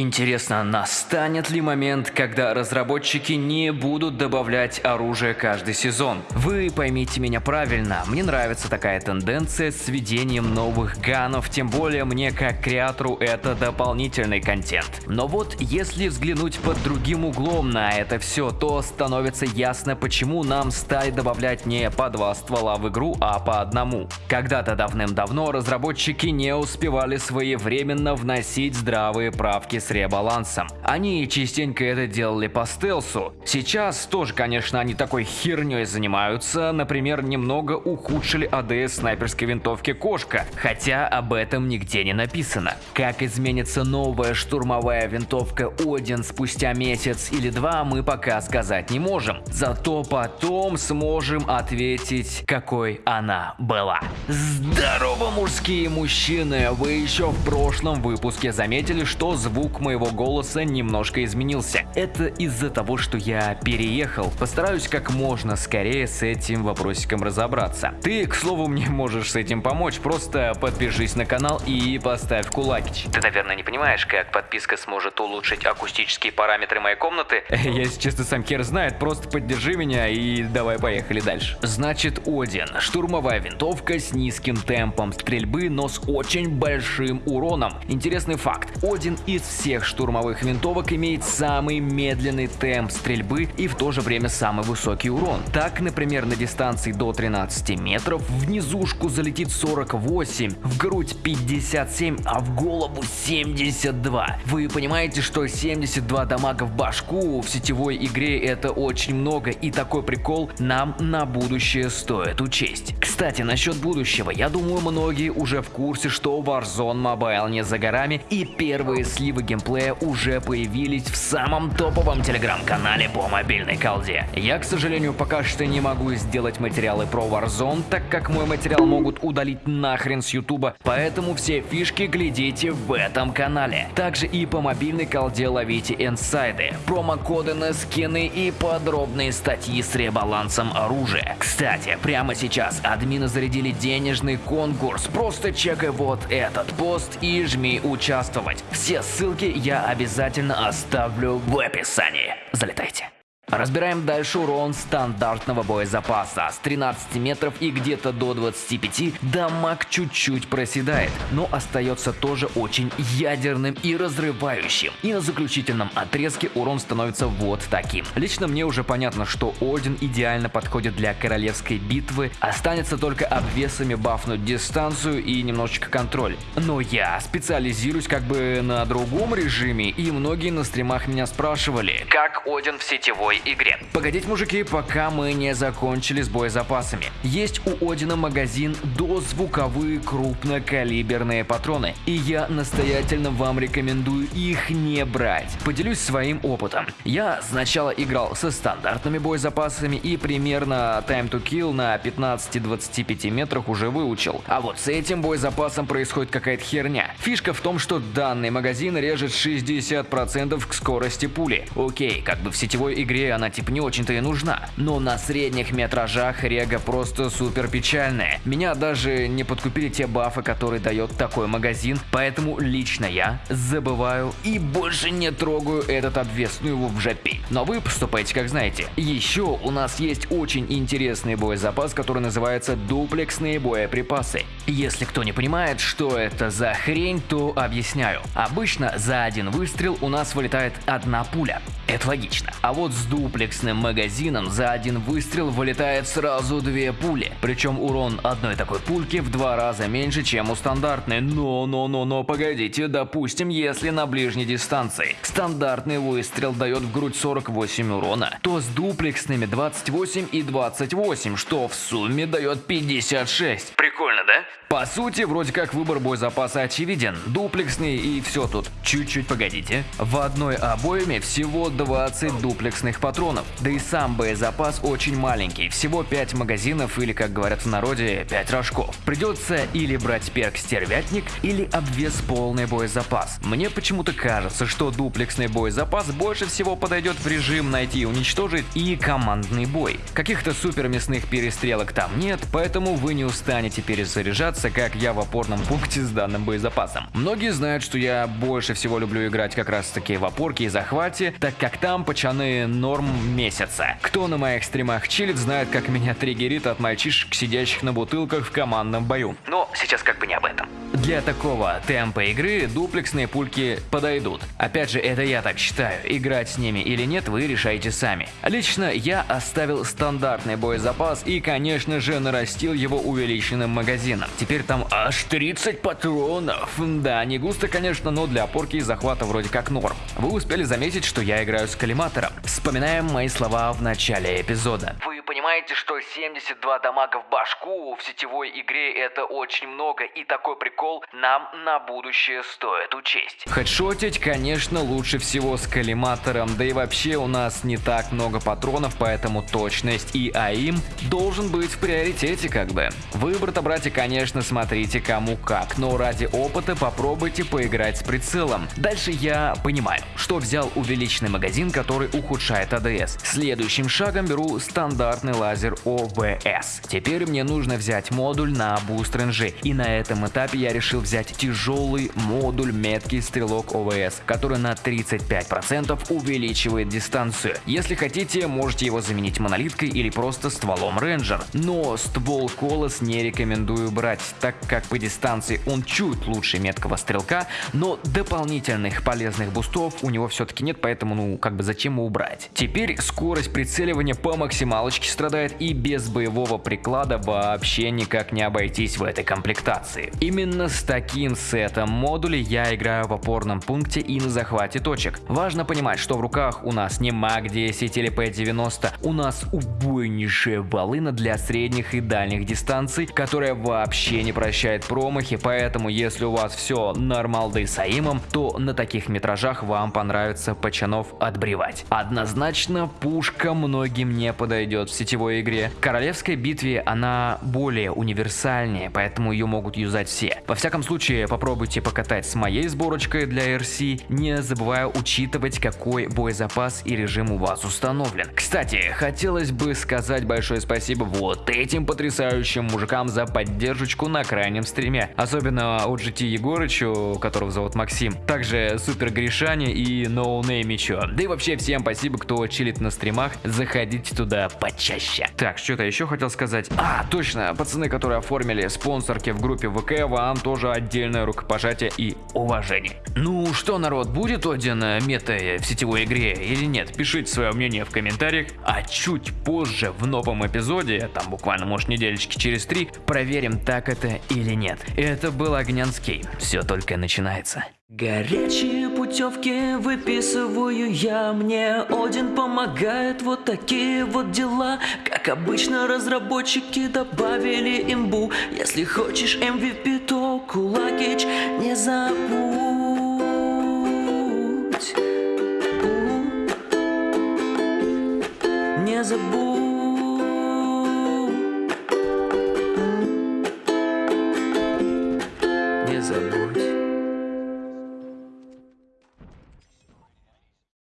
Интересно, настанет ли момент, когда разработчики не будут добавлять оружие каждый сезон? Вы поймите меня правильно, мне нравится такая тенденция с введением новых ганов, тем более мне как креатору это дополнительный контент. Но вот если взглянуть под другим углом на это все, то становится ясно, почему нам стали добавлять не по два ствола в игру, а по одному. Когда-то давным-давно разработчики не успевали своевременно вносить здравые правки ребалансом. Они частенько это делали по стелсу. Сейчас тоже, конечно, они такой херней занимаются. Например, немного ухудшили АДС снайперской винтовки Кошка, хотя об этом нигде не написано. Как изменится новая штурмовая винтовка Один спустя месяц или два, мы пока сказать не можем. Зато потом сможем ответить, какой она была. Здорово, мужские мужчины! Вы еще в прошлом выпуске заметили, что звук моего голоса немножко изменился. Это из-за того, что я переехал. Постараюсь как можно скорее с этим вопросиком разобраться. Ты, к слову, мне можешь с этим помочь. Просто подпишись на канал и поставь кулакич. Ты, наверное, не понимаешь, как подписка сможет улучшить акустические параметры моей комнаты? Я, если честно, сам хер знает. Просто поддержи меня и давай поехали дальше. Значит, Один. Штурмовая винтовка с низким темпом стрельбы, но с очень большим уроном. Интересный факт. Один из всех штурмовых винтовок имеет самый медленный темп стрельбы и в то же время самый высокий урон. Так, например, на дистанции до 13 метров в низушку залетит 48, в грудь 57, а в голову 72. Вы понимаете, что 72 дамага в башку в сетевой игре это очень много и такой прикол нам на будущее стоит учесть. Кстати, насчет будущего, я думаю многие уже в курсе, что Warzone Mobile не за горами и первые сливы геймплея уже появились в самом топовом телеграм-канале по мобильной колде. Я, к сожалению, пока что не могу сделать материалы про Warzone, так как мой материал могут удалить нахрен с ютуба, поэтому все фишки глядите в этом канале. Также и по мобильной колде ловите инсайды, промокоды на скины и подробные статьи с ребалансом оружия. Кстати, прямо сейчас админы зарядили денежный конкурс, просто чекай вот этот пост и жми участвовать. Все ссылки я обязательно оставлю в описании. Залетайте. Разбираем дальше урон стандартного боезапаса. С 13 метров и где-то до 25 дамаг чуть-чуть проседает, но остается тоже очень ядерным и разрывающим. И на заключительном отрезке урон становится вот таким. Лично мне уже понятно, что Один идеально подходит для королевской битвы, останется только обвесами бафнуть дистанцию и немножечко контроль. Но я специализируюсь как бы на другом режиме, и многие на стримах меня спрашивали, как Один в сетевой игре. Погодите, мужики, пока мы не закончили с боезапасами. Есть у Одина магазин дозвуковые крупнокалиберные патроны, и я настоятельно вам рекомендую их не брать. Поделюсь своим опытом. Я сначала играл со стандартными боезапасами и примерно time to kill на 15-25 метрах уже выучил. А вот с этим боезапасом происходит какая-то херня. Фишка в том, что данный магазин режет 60% к скорости пули. Окей, как бы в сетевой игре она типа не очень-то и нужна. Но на средних метражах рега просто супер печальная. Меня даже не подкупили те бафы, которые дает такой магазин, поэтому лично я забываю и больше не трогаю этот обвес, ну его в жопе. Но вы поступаете как знаете. Еще у нас есть очень интересный боезапас, который называется дуплексные боеприпасы. Если кто не понимает, что это за хрень, то объясняю. Обычно за один выстрел у нас вылетает одна пуля. Это логично. А вот с дуплексным магазином за один выстрел вылетает сразу две пули. Причем урон одной такой пульки в два раза меньше, чем у стандартной. Но, но, но, но, погодите, допустим, если на ближней дистанции стандартный выстрел дает в грудь 48 урона, то с дуплексными 28 и 28, что в сумме дает 56. Прикольно? По сути, вроде как выбор боезапаса очевиден. Дуплексный и все тут. Чуть-чуть погодите. В одной обойме всего 20 дуплексных патронов. Да и сам боезапас очень маленький. Всего 5 магазинов или, как говорят в народе, 5 рожков. Придется или брать перк стервятник, или обвес полный боезапас. Мне почему-то кажется, что дуплексный боезапас больше всего подойдет в режим найти и уничтожить и командный бой. Каких-то супер мясных перестрелок там нет, поэтому вы не устанете перезаряжаться разобраться, как я в опорном пункте с данным боезапасом. Многие знают, что я больше всего люблю играть как раз таки в опорке и захвате, так как там пачаны норм месяца. Кто на моих стримах чилит, знает, как меня триггерит от мальчишек, сидящих на бутылках в командном бою. Но сейчас как бы не об этом. Для такого темпа игры дуплексные пульки подойдут. Опять же, это я так считаю. Играть с ними или нет, вы решаете сами. Лично я оставил стандартный боезапас и, конечно же, нарастил его увеличенным магазином. Теперь там аж 30 патронов. Да, не густо, конечно, но для опорки и захвата вроде как норм. Вы успели заметить, что я играю с коллиматором. Вспоминаем мои слова в начале эпизода. Вы понимаете, что 72 дамага в башку в сетевой игре это очень много и такой прикол нам на будущее стоит учесть. Хедшотить, конечно, лучше всего с коллиматором, да и вообще у нас не так много патронов, поэтому точность и aim должен быть в приоритете как бы. Выбор-то, братья, конечно, смотрите кому как, но ради опыта попробуйте поиграть с прицелом. Дальше я понимаю, что взял увеличенный магазин, который ухудшает ADS. Следующим шагом беру стандартный лазер OWC. Теперь мне нужно взять модуль на boost range и, и на этом этапе я решил взять тяжелый модуль меткий стрелок OWC, который на 35% увеличивает дистанцию. Если хотите, можете его заменить монолиткой или просто стволом рейнджер. Но ствол Колос не рекомендую брать, так как по дистанции он чуть лучше меткого стрелка, но дополнительных полезных бустов у него все-таки нет, поэтому ну как бы зачем его брать. Теперь скорость прицеливания по максималочке страдает и без боевого приклада вообще никак не обойтись в этой комплектации. Именно с таким сетом модулей я играю в опорном пункте и на захвате точек. Важно понимать, что в руках у нас не MAC-10 или P-90, у нас убойнейшая волына для средних и дальних дистанций, которая вообще не прощает промахи, поэтому если у вас все нормалды с aim ом, то на таких метражах вам понравится пацанов отбривать. Однозначно пушка многим не подойдет в сетевой игре. В королевской битве она более универсальнее, поэтому ее могут юзать все. Во всяком случае, попробуйте покатать с моей сборочкой для RC, не забывая учитывать, какой боезапас и режим у вас установлен. Кстати, хотелось бы сказать большое спасибо вот этим потрясающим мужикам за поддержку на крайнем стриме. Особенно OGT Егорычу, которого зовут Максим, также Супер Гришане и Ноунеймичу. Да и вообще всем спасибо, кто чилит на стримах, заходите туда почаще. Так, что-то еще хотел сказать. А, точно, пацаны, которые оформили спонсорки в группе ВК, вам тоже отдельное рукопожатие и уважение. Ну что, народ, будет Один мета в сетевой игре или нет? Пишите свое мнение в комментариях, а чуть позже в новом эпизоде, там буквально может недельки через три, проверим так это или нет. Это был Огнянский, все только начинается. Горячие путевки выписываю я. Мне Один помогает вот такие вот дела. Как обычно разработчики добавили имбу. Если хочешь MVP, то Кулагич не забудь. Не забудь